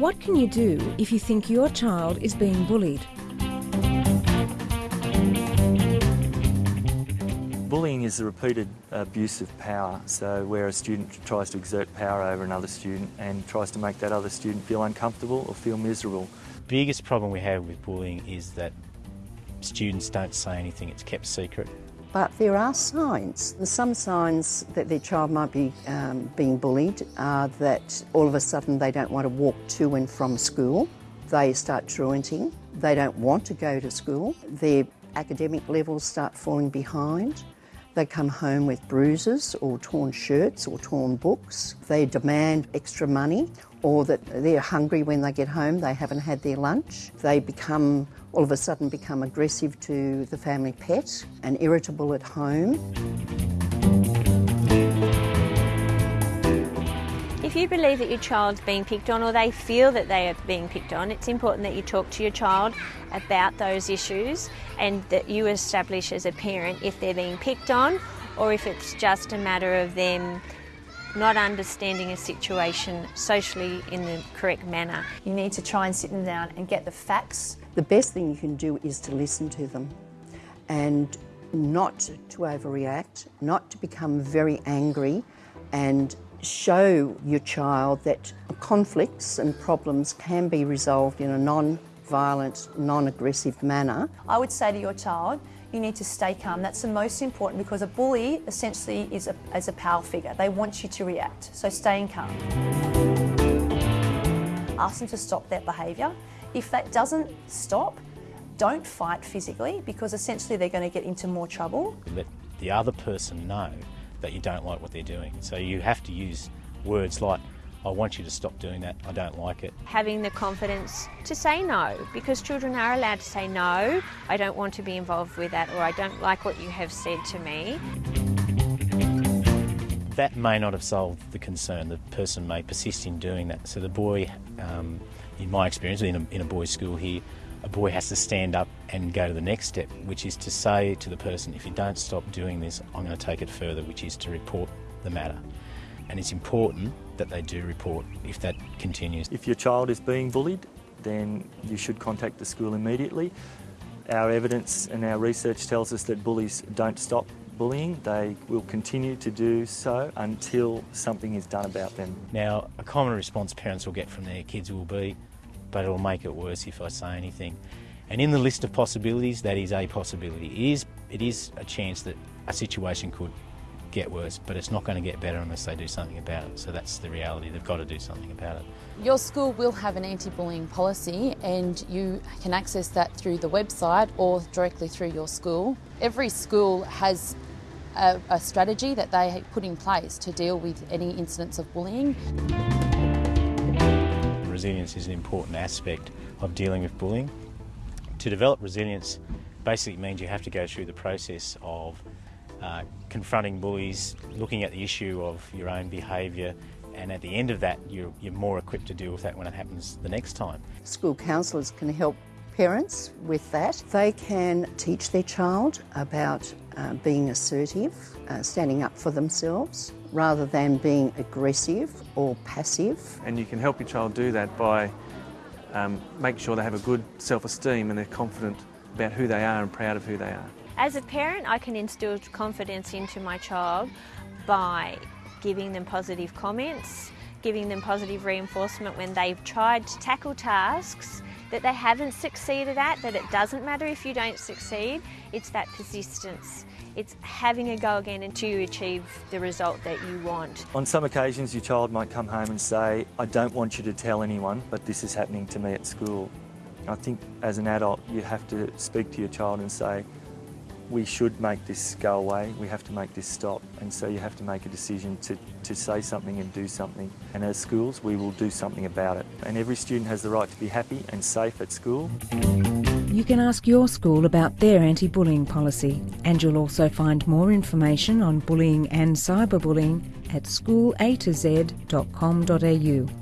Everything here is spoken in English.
What can you do if you think your child is being bullied? Bullying is the repeated abuse of power, so where a student tries to exert power over another student and tries to make that other student feel uncomfortable or feel miserable. biggest problem we have with bullying is that students don't say anything, it's kept secret. But there are signs. Some signs that their child might be um, being bullied are that all of a sudden they don't want to walk to and from school. They start truanting. They don't want to go to school. Their academic levels start falling behind. They come home with bruises or torn shirts or torn books. They demand extra money or that they're hungry when they get home, they haven't had their lunch. They become, all of a sudden, become aggressive to the family pet and irritable at home. You believe that your child's being picked on or they feel that they are being picked on, it's important that you talk to your child about those issues and that you establish as a parent if they're being picked on or if it's just a matter of them not understanding a situation socially in the correct manner. You need to try and sit them down and get the facts. The best thing you can do is to listen to them and not to overreact, not to become very angry and show your child that conflicts and problems can be resolved in a non-violent, non-aggressive manner. I would say to your child, you need to stay calm. That's the most important because a bully essentially is a, as a power figure. They want you to react, so staying calm. Ask them to stop that behaviour. If that doesn't stop, don't fight physically because essentially they're going to get into more trouble. Let the other person know that you don't like what they're doing. So you have to use words like, I want you to stop doing that, I don't like it. Having the confidence to say no because children are allowed to say no, I don't want to be involved with that or I don't like what you have said to me. That may not have solved the concern. The person may persist in doing that. So the boy, um, in my experience, in a, in a boys' school here, a boy has to stand up and go to the next step, which is to say to the person, if you don't stop doing this, I'm going to take it further, which is to report the matter. And it's important that they do report if that continues. If your child is being bullied, then you should contact the school immediately. Our evidence and our research tells us that bullies don't stop bullying. They will continue to do so until something is done about them. Now, a common response parents will get from their kids will be, but it'll make it worse if I say anything. And in the list of possibilities, that is a possibility. It is, it is a chance that a situation could get worse, but it's not going to get better unless they do something about it. So that's the reality. They've got to do something about it. Your school will have an anti-bullying policy and you can access that through the website or directly through your school. Every school has a, a strategy that they put in place to deal with any incidents of bullying. Resilience is an important aspect of dealing with bullying. To develop resilience basically means you have to go through the process of uh, confronting bullies, looking at the issue of your own behaviour, and at the end of that, you're, you're more equipped to deal with that when it happens the next time. School counsellors can help parents with that. They can teach their child about uh, being assertive, uh, standing up for themselves, rather than being aggressive or passive. And you can help your child do that by um, making sure they have a good self-esteem and they're confident about who they are and proud of who they are. As a parent, I can instill confidence into my child by giving them positive comments, giving them positive reinforcement when they've tried to tackle tasks that they haven't succeeded at, that it doesn't matter if you don't succeed, it's that persistence. It's having a go again until you achieve the result that you want. On some occasions, your child might come home and say, I don't want you to tell anyone, but this is happening to me at school. I think as an adult, you have to speak to your child and say, we should make this go away, we have to make this stop. And so you have to make a decision to, to say something and do something. And as schools, we will do something about it. And every student has the right to be happy and safe at school. You can ask your school about their anti-bullying policy and you'll also find more information on bullying and cyberbullying at schoolatoz.com.au.